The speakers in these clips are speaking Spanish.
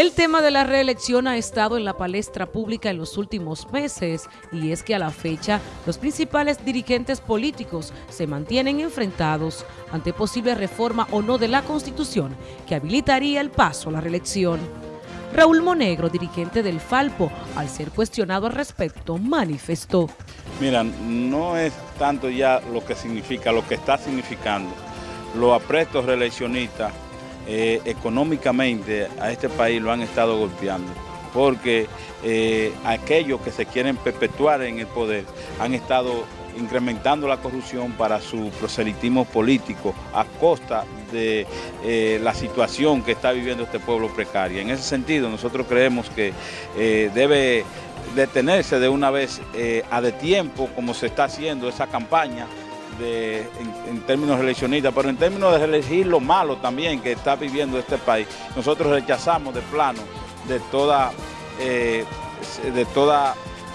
El tema de la reelección ha estado en la palestra pública en los últimos meses y es que a la fecha los principales dirigentes políticos se mantienen enfrentados ante posible reforma o no de la Constitución que habilitaría el paso a la reelección. Raúl Monegro, dirigente del Falpo, al ser cuestionado al respecto, manifestó. Mira, no es tanto ya lo que significa, lo que está significando. Los aprestos reeleccionistas eh, económicamente a este país lo han estado golpeando, porque eh, aquellos que se quieren perpetuar en el poder han estado incrementando la corrupción para su proselitismo político a costa de eh, la situación que está viviendo este pueblo precario. En ese sentido, nosotros creemos que debe detenerse de una vez a de tiempo, como se está haciendo esa campaña, en, términos eleccionistas, pero en términos de elegir lo malo también que está viviendo este país, nosotros rechazamos de plano de toda, eh, de toda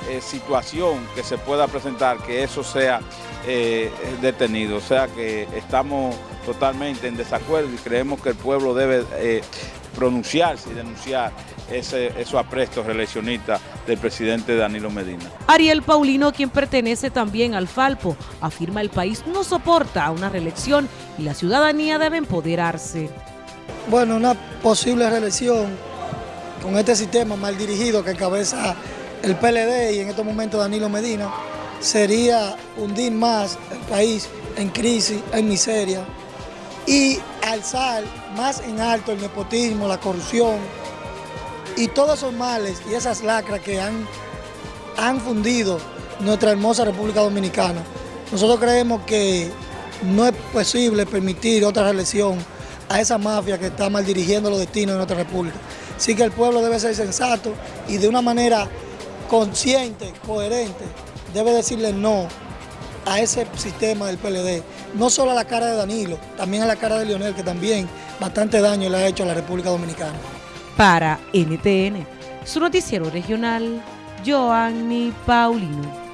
eh, situación que se pueda presentar que eso sea eh, detenido. O sea que estamos totalmente en desacuerdo y creemos que el pueblo debe pronunciarse y denunciar ese, esos aprestos reeleccionistas del presidente Danilo Medina. Ariel Paulino, quien pertenece también al Falpo, afirma el país no soporta una reelección y la ciudadanía debe empoderarse. Bueno, una posible reelección con este sistema mal dirigido que encabeza el PLD y en estos momentos Danilo Medina, sería hundir más el país en crisis, en miseria y alzar más en alto el nepotismo, la corrupción, y todos esos males y esas lacras que han, han fundido nuestra hermosa República Dominicana, nosotros creemos que no es posible permitir otra reelección a esa mafia que está mal dirigiendo los destinos de nuestra república. Así que el pueblo debe ser sensato y de una manera consciente, coherente, debe decirle no a ese sistema del PLD. No solo a la cara de Danilo, también a la cara de Leonel, que también bastante daño le ha hecho a la República Dominicana. Para NTN, su noticiero regional, Joanny Paulino.